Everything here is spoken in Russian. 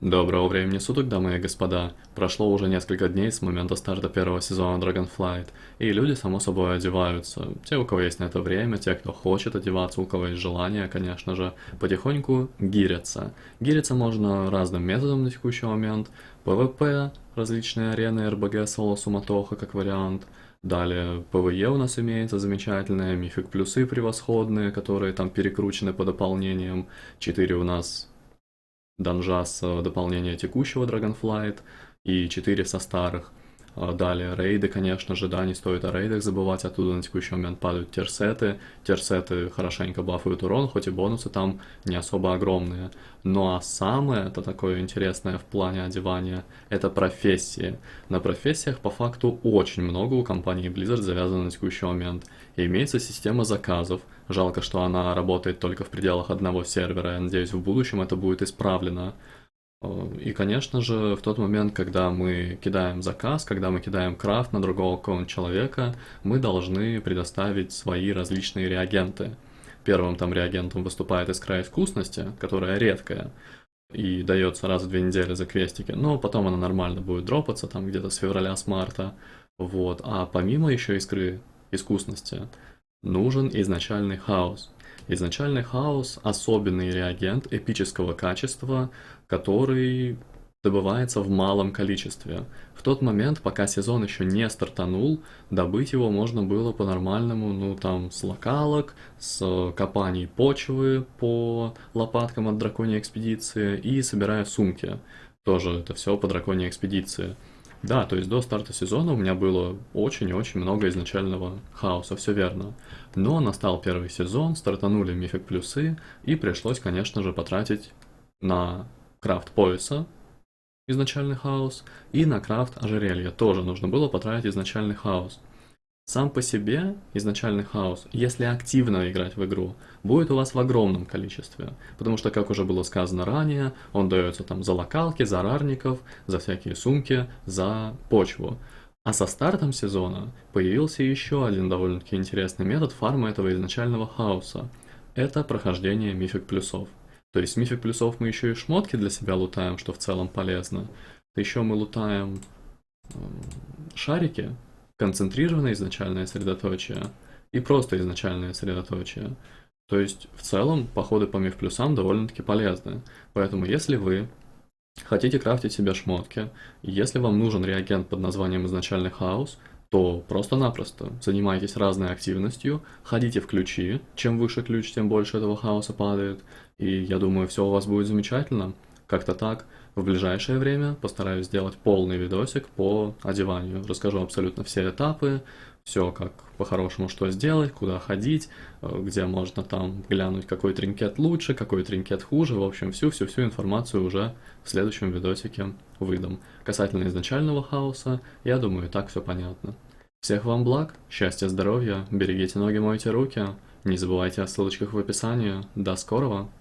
Доброго времени суток, дамы и господа. Прошло уже несколько дней с момента старта первого сезона Dragonflight, и люди, само собой, одеваются. Те, у кого есть на это время, те, кто хочет одеваться, у кого есть желание, конечно же, потихоньку гирятся. Гириться можно разным методом на текущий момент. PvP, различные арены, РБГ, соло, суматоха, как вариант. Далее PvE у нас имеется замечательные, mythic плюсы превосходные, которые там перекручены по дополнениям. 4 у нас данжа с э, дополнения текущего Dragonflight и 4 со старых. А далее рейды, конечно же, да, не стоит о рейдах забывать, оттуда на текущий момент падают терсеты. Терсеты хорошенько бафают урон, хоть и бонусы там не особо огромные. Ну а самое, это такое интересное в плане одевания, это профессии. На профессиях по факту очень много у компании Blizzard завязано на текущий момент. И имеется система заказов, жалко, что она работает только в пределах одного сервера, я надеюсь в будущем это будет исправлено. Э, и, конечно же, в тот момент, когда мы кидаем заказ, когда мы кидаем крафт на другого какого-нибудь человека, мы должны предоставить свои различные реагенты. Первым там реагентом выступает искра искусности, которая редкая, и дается раз в две недели за квестики, но потом она нормально будет дропаться, там где-то с февраля, с марта. Вот. А помимо еще искры искусности, нужен изначальный хаос. Изначальный хаос – особенный реагент эпического качества, который добывается в малом количестве. В тот момент, пока сезон еще не стартанул, добыть его можно было по-нормальному, ну там с локалок, с копаний почвы по лопаткам от драконьей экспедиции и собирая сумки. Тоже это все по драконьей экспедиции. Да, то есть до старта сезона у меня было очень и очень много изначального хаоса, все верно. Но настал первый сезон, стартанули мифик плюсы, и пришлось, конечно же, потратить на крафт пояса, изначальный хаос, и на крафт ожерелья тоже нужно было потратить изначальный хаос. Сам по себе изначальный хаос, если активно играть в игру, будет у вас в огромном количестве. Потому что, как уже было сказано ранее, он дается там за локалки, за рарников, за всякие сумки, за почву. А со стартом сезона появился еще один довольно-таки интересный метод фарма этого изначального хаоса. Это прохождение мифик плюсов. То есть мифик плюсов мы еще и шмотки для себя лутаем, что в целом полезно. Еще мы лутаем шарики, концентрированное изначальное средоточие и просто изначальное средоточие. То есть, в целом, походы по миф плюсам довольно-таки полезны. Поэтому, если вы хотите крафтить себе шмотки, если вам нужен реагент под названием изначальный хаос, то просто-напросто занимайтесь разной активностью, ходите в ключи, чем выше ключ, тем больше этого хаоса падает, и я думаю, все у вас будет замечательно. Как-то так. В ближайшее время постараюсь сделать полный видосик по одеванию. Расскажу абсолютно все этапы, все как по-хорошему что сделать, куда ходить, э, где можно там глянуть, какой тринкет лучше, какой тринкет хуже. В общем, всю-всю-всю информацию уже в следующем видосике выдам. Касательно изначального хаоса, я думаю, так все понятно. Всех вам благ, счастья, здоровья, берегите ноги, мойте руки. Не забывайте о ссылочках в описании. До скорого!